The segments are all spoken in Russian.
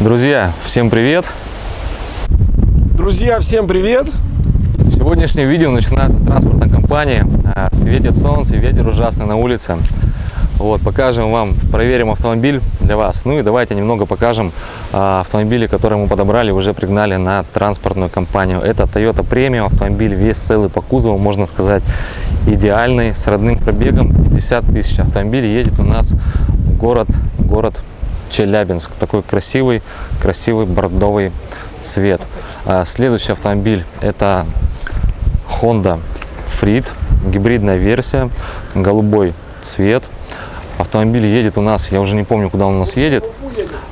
Друзья, всем привет! Друзья, всем привет! Сегодняшнее видео начинается с транспортной компании. А, Светит солнце, ветер ужасный на улице. Вот, покажем вам, проверим автомобиль для вас. Ну и давайте немного покажем а, автомобили, которые мы подобрали, уже пригнали на транспортную компанию. Это Toyota Premium автомобиль, весь целый по кузову, можно сказать, идеальный, с родным пробегом 50 тысяч. Автомобиль едет у нас в город, город Челябинск. Такой красивый, красивый бордовый цвет. А, Следующий автомобиль это Honda Freed, гибридная версия, голубой цвет. Автомобиль едет у нас, я уже не помню, куда он у нас едет.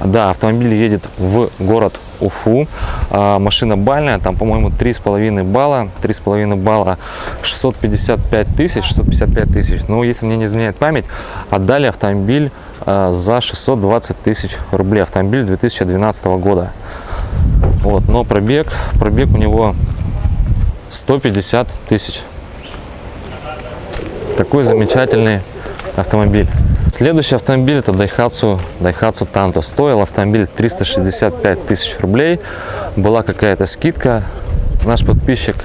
Да, автомобиль едет в город Уфу. А, машина бальная, там, по-моему, 3,5 балла. 3,5 балла 655 тысяч, 655 тысяч. Но если мне не изменяет память, отдали автомобиль а, за 620 тысяч рублей. Автомобиль 2012 года. Вот, но пробег, пробег у него 150 тысяч. Такой замечательный автомобиль. Следующий автомобиль это Daihatsu, Daihatsu Tanto. Стоил автомобиль 365 тысяч рублей. Была какая-то скидка. Наш подписчик,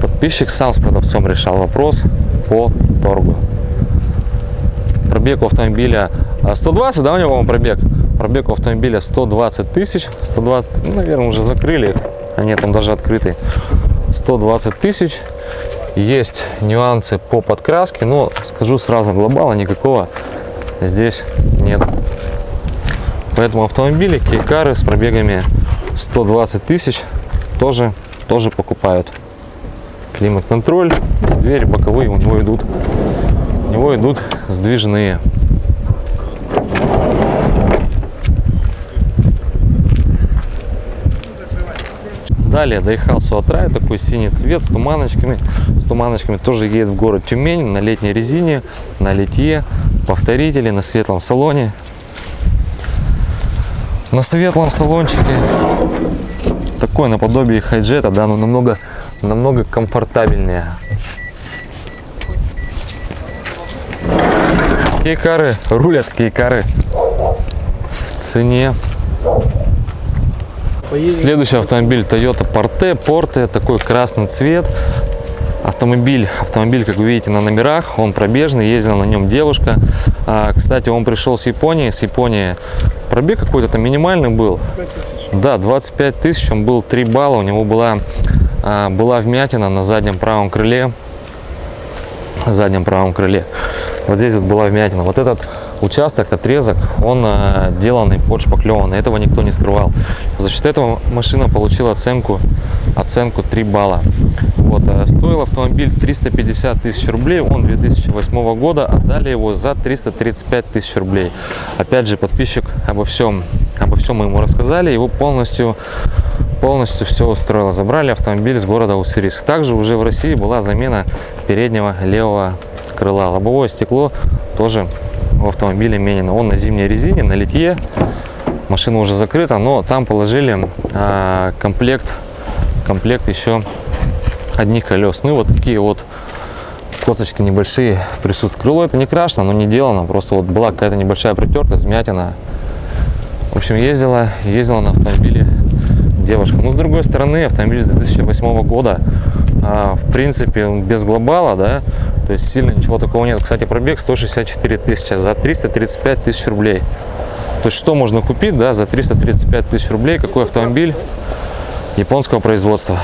подписчик сам с продавцом решал вопрос по торгу. Пробег у автомобиля а, 120, да, у него пробег? Пробег у автомобиля 120 тысяч. 120, ну, наверное, уже закрыли. А нет, он даже открытый. 120 тысяч. Есть нюансы по подкраске, но скажу сразу, глобала никакого здесь нет. Поэтому автомобили, кейкары с пробегами 120 тысяч тоже, тоже покупают. Климат-контроль, двери боковые у него идут, у него идут сдвижные. Далее Daihatsu Atrai, такой синий цвет с туманочками. С туманочками тоже едет в город Тюмень на летней резине, на литье, повторители, на светлом салоне. На светлом салончике такой наподобие хайджета, да, но намного, намного комфортабельнее. Кейкары, рулят кейкары в цене Следующий автомобиль Toyota Porte, Porte, такой красный цвет. Автомобиль, автомобиль, как вы видите, на номерах, он пробежный, ездила на нем девушка. А, кстати, он пришел с Японии, с Японии пробег какой-то там минимальный был. 25 тысяч. Да, 25 тысяч, он был 3 балла, у него была, а, была вмятина на заднем правом крыле. заднем правом крыле. Вот здесь вот была вмятина. Вот этот участок, отрезок, он э, деланный под шпаклеванный. Этого никто не скрывал. За счет этого машина получила оценку, оценку 3 балла. Вот, э, стоил автомобиль 350 тысяч рублей, он 2008 года, отдали его за 335 тысяч рублей. Опять же, подписчик обо всем, обо всем мы ему рассказали, его полностью полностью все устроило. Забрали автомобиль с города Уссурийск. Также уже в России была замена переднего левого крыла. Лобовое стекло тоже в автомобиле менено. Он на зимней резине, на литье. Машина уже закрыта, но там положили а, комплект, комплект еще одних колес. Ну и вот такие вот косточки небольшие присутствуют. Крыло это не крашено, но не делано. Просто вот была какая-то небольшая притертость, вмятина. В общем, ездила, ездила на автомобиле девушка. Но с другой стороны, автомобиль 2008 года, а, в принципе, без глобала, да, то есть сильно ничего такого нет. Кстати, пробег 164 тысячи за 335 тысяч рублей. То есть что можно купить, да, за 335 тысяч рублей, какой автомобиль японского производства.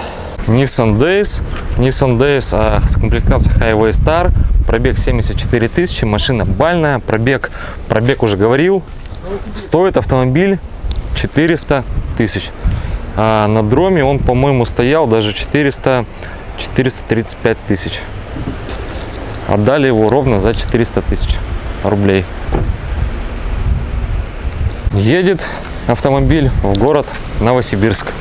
Nissan Days, Nissan Days а, с комплектацией Highway Star, пробег 74 тысячи, машина бальная, пробег, пробег уже говорил, стоит автомобиль 400 тысяч. А на дроме он, по-моему, стоял даже 400, 435 тысяч. Отдали его ровно за 400 тысяч рублей. Едет автомобиль в город Новосибирск.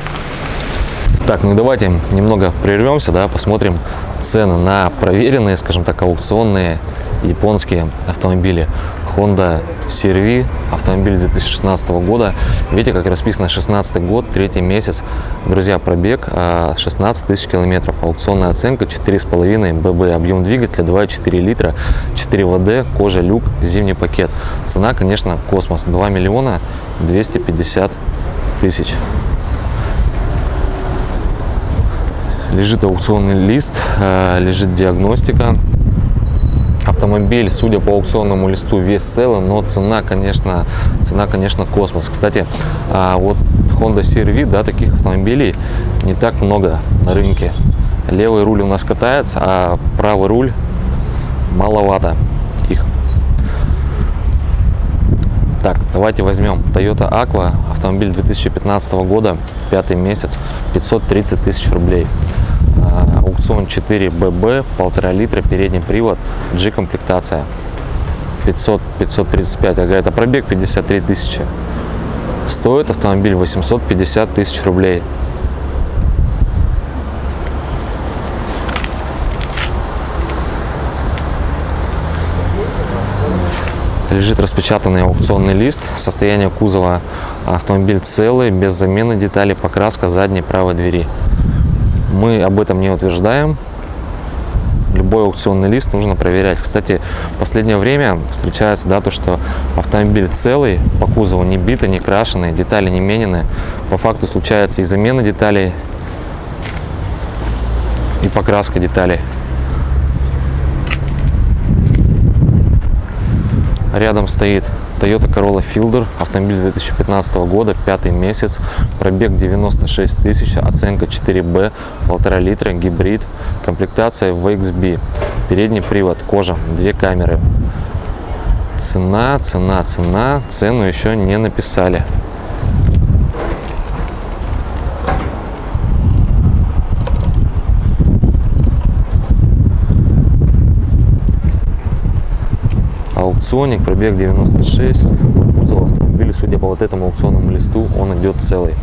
Так, ну давайте немного прервемся, да, посмотрим цены на проверенные, скажем так, аукционные японские автомобили. Honda CR-V, автомобиль 2016 года. Видите, как расписано 16 год, третий месяц. Друзья, пробег 16 тысяч километров. Аукционная оценка 4,5 ББ. Объем двигателя 2,4 литра, 4 ВД, кожа, люк, зимний пакет. Цена, конечно, космос. 2 миллиона 250 тысяч. Лежит аукционный лист, лежит диагностика автомобиль, судя по аукционному листу, весь целый, но цена, конечно, цена, конечно, космос. Кстати, а, вот Honda CR-V, да, таких автомобилей не так много на рынке. Левый руль у нас катается, а правый руль маловато их. Так, давайте возьмем Toyota Aqua, автомобиль 2015 года, пятый месяц, 530 тысяч рублей аукцион 4BB, полтора литра, передний привод, G-комплектация. 500, 535, ага, это пробег 53 тысячи. Стоит автомобиль 850 тысяч рублей. лежит распечатанный аукционный лист. Состояние кузова автомобиль целый, без замены деталей, покраска задней правой двери. Мы об этом не утверждаем. Любой аукционный лист нужно проверять. Кстати, в последнее время встречается да, то, что автомобиль целый, по кузову не битый, не крашеный, детали не менены. По факту случается и замена деталей, и покраска деталей. Рядом стоит Toyota Corolla Fielder, автомобиль 2015 года, пятый месяц, пробег 96 тысяч, оценка 4B, полтора литра, гибрид, комплектация VXB, передний привод, кожа, две камеры. Цена, цена, цена, цену еще не написали. Аукционник, пробег 96, кузов автомобиля, судя по вот этому аукционному листу, он идет целый.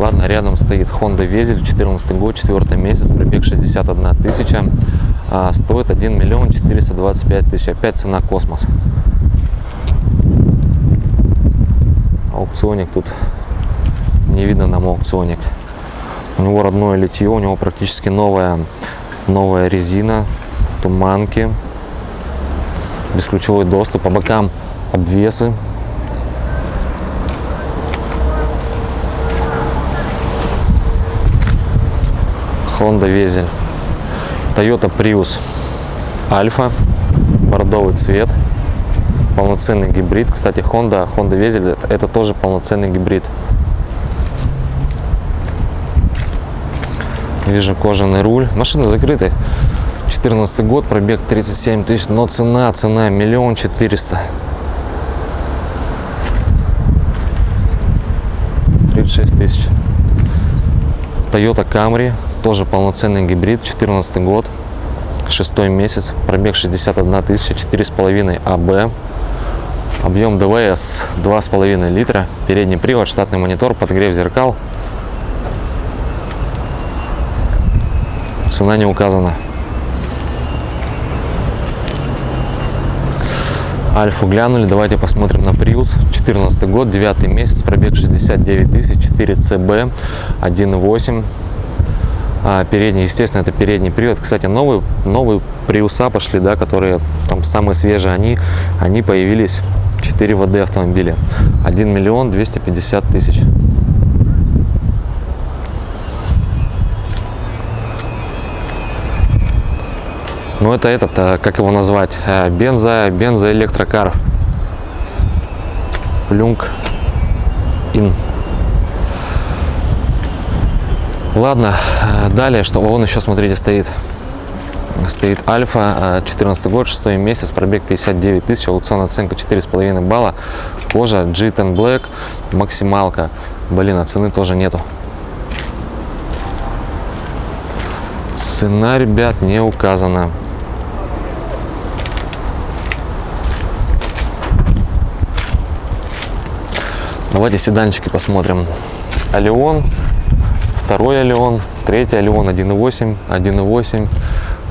Ладно, рядом стоит Honda Везель, 14 год, 4 месяц, пробег 61 тысяча, а стоит 1 миллион 425 тысяч, опять цена космос. Аукционник тут, не видно нам аукционник. У него родное литье, у него практически новая, новая резина, туманки, бесключевой доступ, по бокам обвесы. Honda Везель. Toyota Prius Альфа, бордовый цвет, полноценный гибрид. Кстати, Honda, Honda Везель это, это тоже полноценный гибрид. Вижу кожаный руль. Машина закрытая. 14 год, пробег 37 тысяч, но цена, цена миллион четыреста. 36 тысяч. Toyota Camry, тоже полноценный гибрид, 14 год, шестой месяц, пробег 61 тысяча, 4,5 АБ, объем ДВС 2,5 литра, передний привод, штатный монитор, подогрев зеркал. Цена не указана. Альфу глянули, давайте посмотрим на Prius. 14 год, 9 месяц, пробег 69 тысяч, 4 CB, 1.8. А, передний, естественно, это передний привод. Кстати, новые, новые Приуса пошли, да, которые там самые свежие, они, они появились 4 ВД автомобиля. 1 миллион 250 тысяч. Ну это этот, э, как его назвать, э, бензо, бензоэлектрокар. Плюнг ин. Ладно, э, далее, что вон еще, смотрите, стоит. Стоит Альфа, 14 год, 6 месяц, пробег 59 тысяч, аукционная оценка 4,5 балла, кожа G10 Black, максималка. Блин, а цены тоже нету. Цена, ребят, не указана. Давайте седанчики посмотрим. Алион, второй Алион, третий Алион 1.8, 1.8,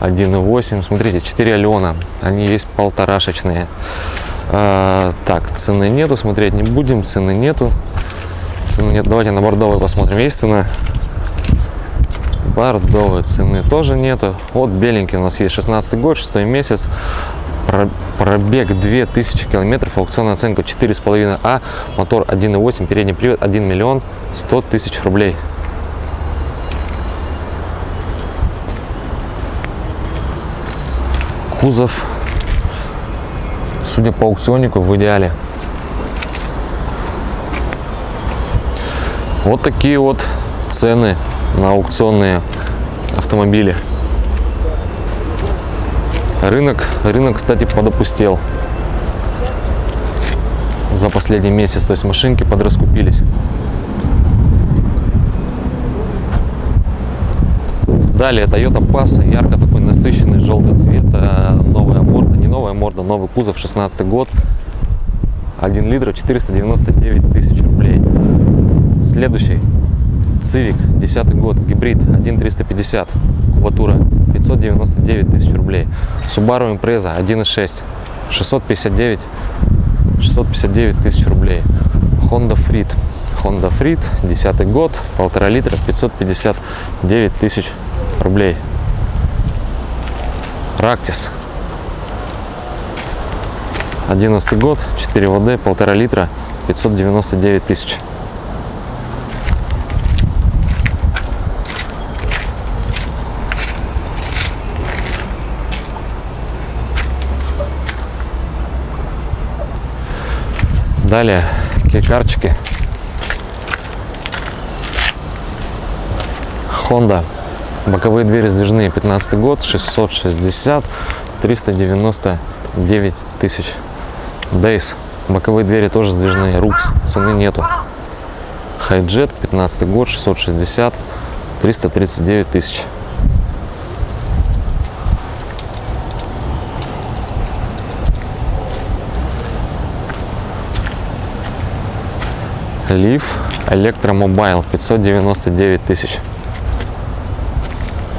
1.8. Смотрите, 4 Алена. Они есть полторашечные. А, так, цены нету, смотреть не будем. Цены нету. Цены нет. Давайте на бордовый посмотрим. Есть цена? Бордовой цены тоже нету. Вот беленький у нас есть 16 год, 6 месяц. Пробег 2000 километров, аукционная оценка 4,5 А, мотор 1.8, передний привод 1 миллион 100 тысяч рублей. Кузов, судя по аукционнику, в идеале. Вот такие вот цены на аукционные автомобили. Рынок, рынок, кстати, подопустел за последний месяц. То есть машинки подраскупились. Далее Toyota Passo, ярко такой насыщенный желтый цвет, э, новая морда, не новая морда, новый кузов, 16 год, 1 литр, 499 тысяч рублей. Следующий Civic, 10 год, гибрид, 1.350, кубатура, 599 тысяч рублей. Subaru Impreza 1.6, 659, 659 тысяч рублей. Honda Freed, Honda Freed, 10 год, полтора литра, 559 тысяч рублей. Ractis, 11 год, 4 ВД, полтора литра, 599 тысяч. Далее кейкарчики. Honda. Боковые двери сдвижные. 15 год. 660. 399 тысяч. Days. Боковые двери тоже сдвижные. Рукс. Цены нету. Хайджет. 15 год. 660. 339 тысяч. Leaf электромобиль 599 тысяч.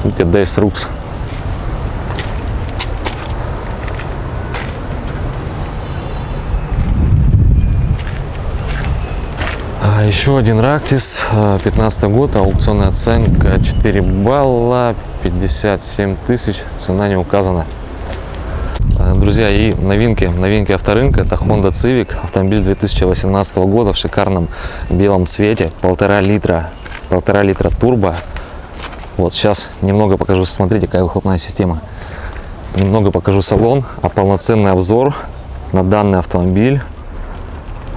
Видите, Dayz Roox. А еще один Ractis, 15 год, аукционная оценка 4 балла, 57 тысяч, цена не указана. Друзья, и новинки, новинки авторынка, это Honda Civic, автомобиль 2018 года в шикарном белом цвете, полтора литра, полтора литра турбо. Вот сейчас немного покажу, смотрите, какая выхлопная система. Немного покажу салон, а полноценный обзор на данный автомобиль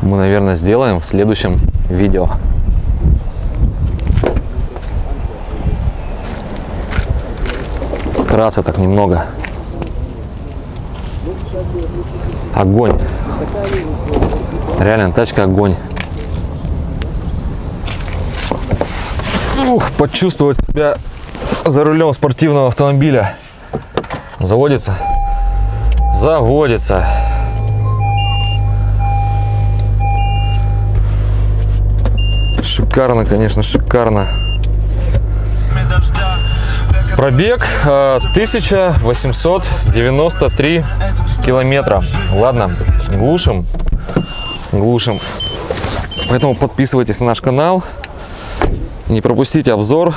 мы, наверное, сделаем в следующем видео. Вкратце так немного. Огонь. Реально, тачка огонь. Ух, почувствовать себя за рулем спортивного автомобиля. Заводится? Заводится. Шикарно, конечно, шикарно. Пробег 1893 э, километра. Ладно, глушим, глушим. Поэтому подписывайтесь на наш канал. Не пропустите обзор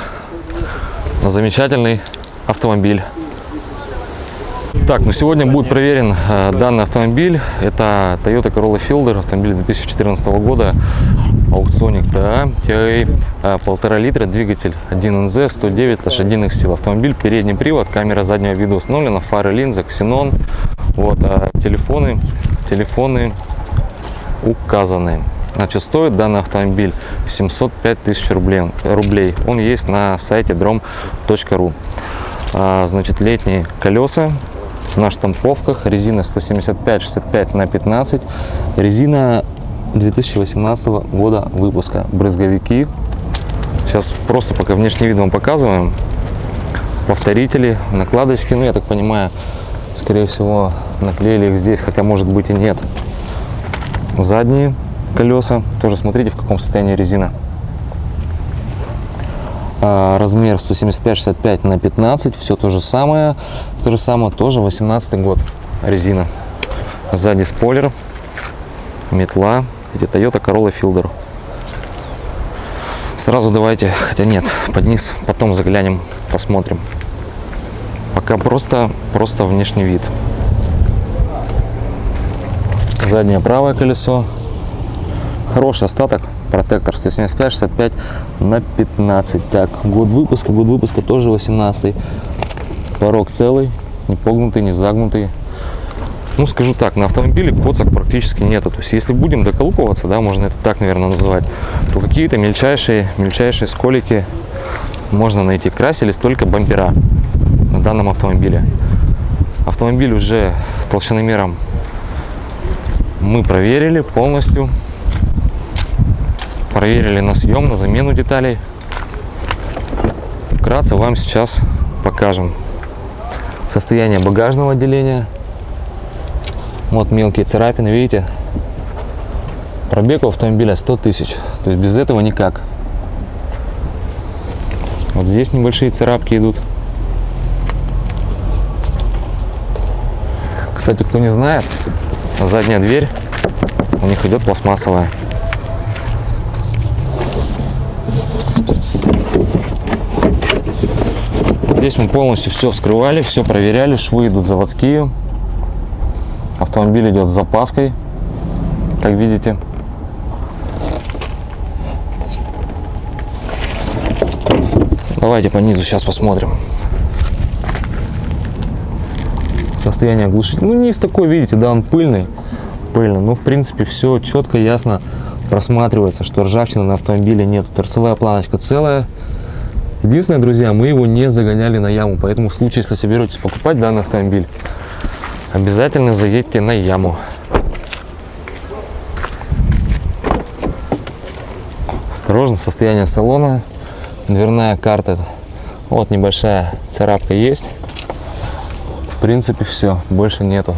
на замечательный автомобиль. Так, ну сегодня будет проверен э, данный автомобиль. Это Toyota Corolla Fielder, автомобиль 2014 года аукционик да, TI а, полтора литра, двигатель 1NZ, 109 лошадиных сил. Автомобиль, передний привод, камера заднего вида установлена, фары, линза, ксенон. Вот, а телефоны, телефоны указаны. Значит, стоит данный автомобиль 705 тысяч рублей. рублей. Он есть на сайте drom.ru. А, значит, летние колеса на штамповках. Резина 175-65 на 15. Резина 2018 года выпуска. Брызговики. Сейчас просто пока внешний вид вам показываем. Повторители, накладочки. Ну, я так понимаю, скорее всего, наклеили их здесь, хотя может быть и нет. Задние колеса. Тоже смотрите, в каком состоянии резина. А, размер 175-65 на 15. Все то же самое. То же самое тоже 18 год. Резина. Сзади спойлер. Метла. Это Toyota Corolla Fielder. Сразу давайте, хотя нет, под низ, потом заглянем, посмотрим. Пока просто, просто внешний вид. Заднее правое колесо. Хороший остаток. Протектор 175-65 на 15. Так, год выпуска, год выпуска тоже 18. Порог целый, не погнутый, не загнутый. Ну, скажу так, на автомобиле коцок практически нету. То есть, если будем доколупываться, да, можно это так, наверное, называть, то какие-то мельчайшие, мельчайшие сколики можно найти. Красились только бампера на данном автомобиле. Автомобиль уже толщиномером мы проверили полностью. Проверили на съем, на замену деталей. Вкратце вам сейчас покажем состояние багажного отделения. Вот мелкие царапины, видите? Пробег у автомобиля 100 тысяч. То есть без этого никак. Вот здесь небольшие царапки идут. Кстати, кто не знает, задняя дверь у них идет пластмассовая. Здесь мы полностью все вскрывали, все проверяли, швы идут заводские. Автомобиль идет с запаской, как видите. Давайте по низу сейчас посмотрим. Состояние глушителя. Ну, низ такой, видите, да, он пыльный. Пыльный. Ну, в принципе, все четко, ясно просматривается, что ржавчины на автомобиле нет. Торцевая планочка целая. Единственное, друзья, мы его не загоняли на яму, поэтому в случае, если соберетесь покупать данный автомобиль, обязательно заедьте на яму. Осторожно, состояние салона, дверная карта, вот небольшая царапка есть. В принципе, все, больше нету.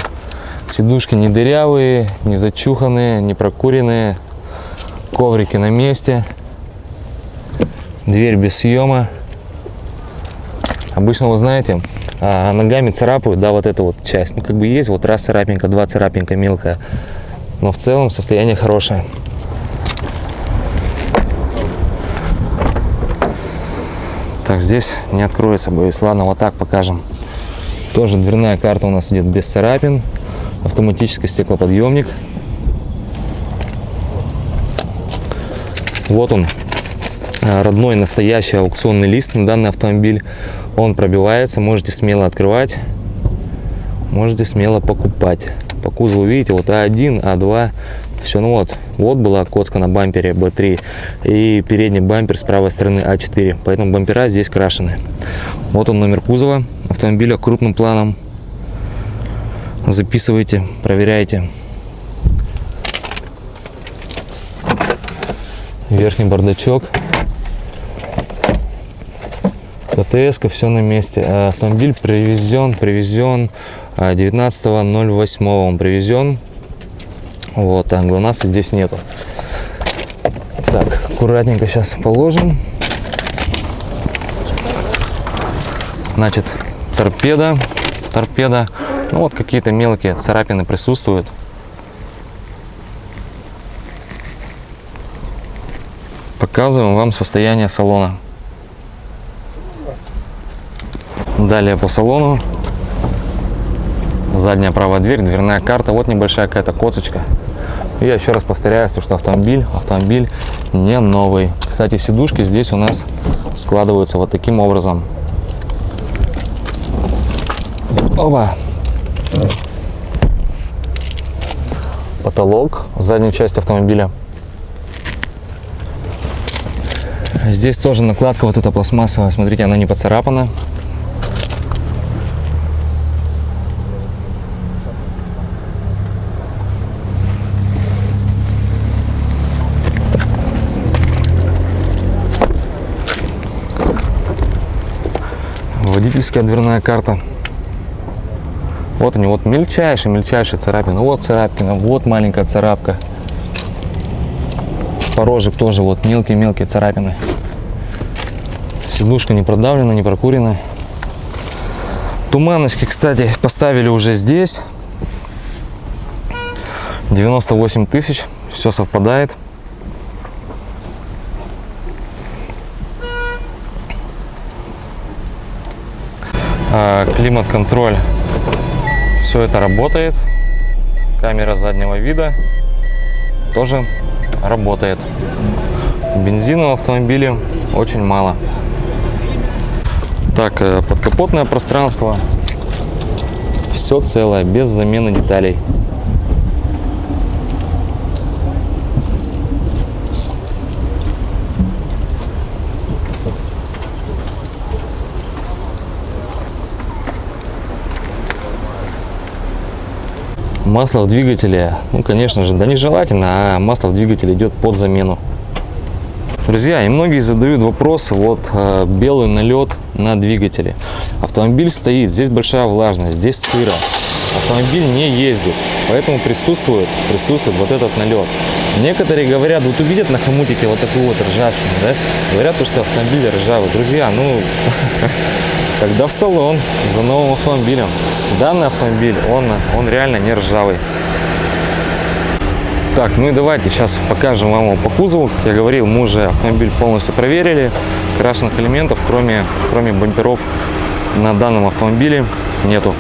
Сидушки не дырявые, не зачуханные, не прокуренные, коврики на месте. Дверь без съема. Обычно, вы знаете, а, ногами царапают, да, вот эту вот часть. Ну, как бы есть вот раз царапинка, два царапинка мелкая. Но в целом состояние хорошее. Так, здесь не откроется, боюсь. Ладно, вот так покажем. Тоже дверная карта у нас идет без царапин. Автоматический стеклоподъемник. Вот он, а, родной настоящий аукционный лист на данный автомобиль. Он пробивается, можете смело открывать, можете смело покупать. По кузову видите, вот А1, А2, все, ну вот, вот была коцка на бампере B3 и передний бампер с правой стороны А4, поэтому бампера здесь крашены. Вот он номер кузова автомобиля крупным планом. Записывайте, проверяйте. Верхний бардачок. КТС, все на месте. А автомобиль привезен, привезен 19.08 а, он привезен. Вот, а ГЛОНАССа здесь нету. Так, аккуратненько сейчас положим. Значит, торпеда, торпеда. Ну вот какие-то мелкие царапины присутствуют. Показываем вам состояние салона. Далее по салону. Задняя правая дверь, дверная карта. Вот небольшая какая-то косточка. И я еще раз повторяю, что автомобиль, автомобиль не новый. Кстати, сидушки здесь у нас складываются вот таким образом. Опа. Потолок, задняя часть автомобиля. Здесь тоже накладка вот эта пластмассовая. Смотрите, она не поцарапана. Водительская дверная карта. Вот они, вот мельчайшие, мельчайшие царапины. Вот царапина, вот маленькая царапка. Порожек тоже вот мелкие-мелкие царапины. Сидушка не продавлена, не прокурена. Туманочки, кстати, поставили уже здесь. 98 тысяч. Все совпадает. Климат-контроль. Все это работает. Камера заднего вида тоже работает. Бензина в автомобиле очень мало. Так, э, подкапотное пространство. Все целое, без замены деталей. Масло в двигателе, ну, конечно же, да нежелательно, а масло в двигателе идет под замену. Друзья, и многие задают вопрос, вот э, белый налет на двигателе. Автомобиль стоит, здесь большая влажность, здесь сыро. Автомобиль не ездит, поэтому присутствует, присутствует вот этот налет. Некоторые говорят, вот увидят на хомутике вот такую вот ржавчину, да, говорят, что автомобиль ржавый. Друзья, ну, когда в салон за новым автомобилем. Данный автомобиль, он, он реально не ржавый. Так, ну и давайте сейчас покажем вам его по кузову. Как я говорил, мы уже автомобиль полностью проверили. Красных элементов, кроме, кроме бамперов, на данном автомобиле нету.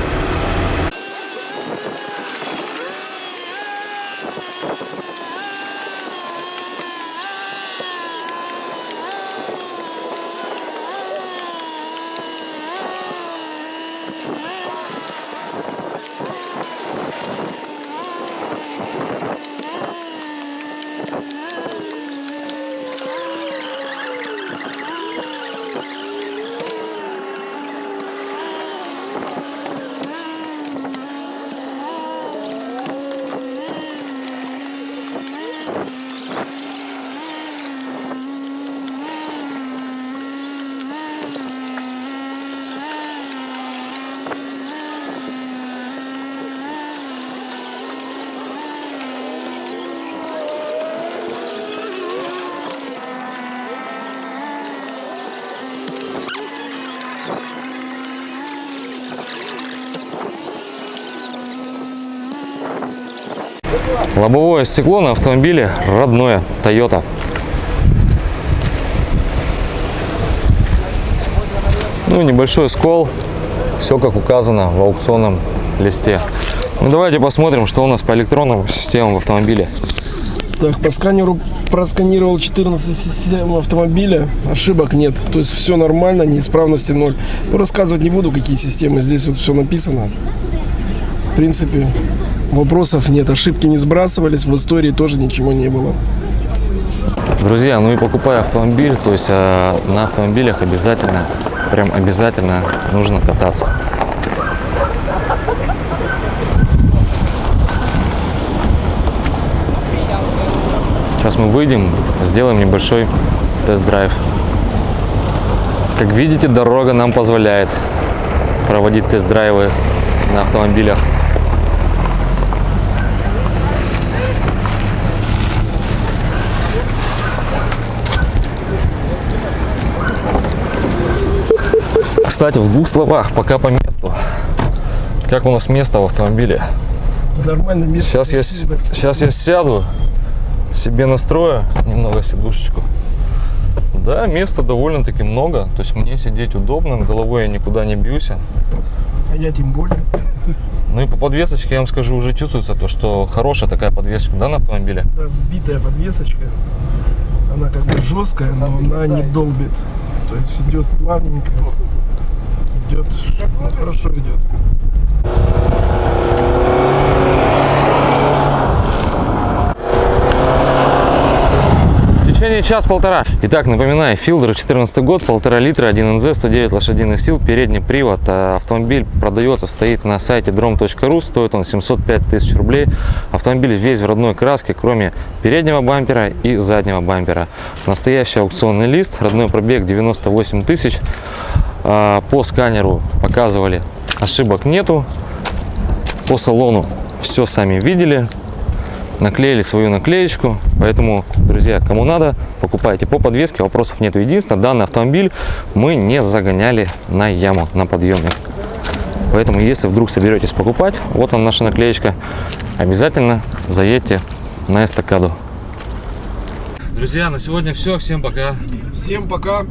Лобовое стекло на автомобиле родное Toyota. Ну, небольшой скол. Все как указано в аукционном листе. Ну, давайте посмотрим, что у нас по электронным системам в автомобиле. Так, по сканеру просканировал 14 систем автомобиля, ошибок нет. То есть все нормально, неисправности ноль. Ну, рассказывать не буду, какие системы. Здесь вот все написано. В принципе, вопросов нет. Ошибки не сбрасывались, в истории тоже ничего не было. Друзья, ну и покупая автомобиль, то есть э, на автомобилях обязательно, прям обязательно нужно кататься. Сейчас мы выйдем, сделаем небольшой тест-драйв. Как видите, дорога нам позволяет проводить тест-драйвы на автомобилях. Кстати, в двух словах, пока по месту. Как у нас место в автомобиле? Нормально, место Сейчас я, сейчас я сяду, себе настрою немного сидушечку. Да, места довольно-таки много, то есть мне сидеть удобно, головой я никуда не бьюсь. А я тем более. Ну и по подвесочке я вам скажу, уже чувствуется то, что хорошая такая подвесочка, да, на автомобиле? Да, сбитая подвесочка. Она как бы жесткая, но она не долбит. То есть идет плавненько. Идет, хорошо идет. В течение час-полтора. Итак, напоминаю, Филдер 14 год, полтора литра, 1 НЗ, 109 лошадиных сил, передний привод. А, Автомобиль продается, стоит на сайте drom.ru, стоит он 705 тысяч рублей. Автомобиль весь в родной краске, кроме переднего бампера и заднего бампера. Настоящий аукционный лист, родной пробег 98 тысяч. А, По сканеру показывали, ошибок нету. По салону все сами видели. Наклеили свою наклеечку. Поэтому, друзья, кому надо, покупайте по подвеске, вопросов нет. Единственное, данный автомобиль мы не загоняли на яму, на подъемник. Поэтому, если вдруг соберетесь покупать, вот он наша наклеечка, обязательно заедьте на эстакаду. Друзья, на сегодня все. Всем пока. Всем пока.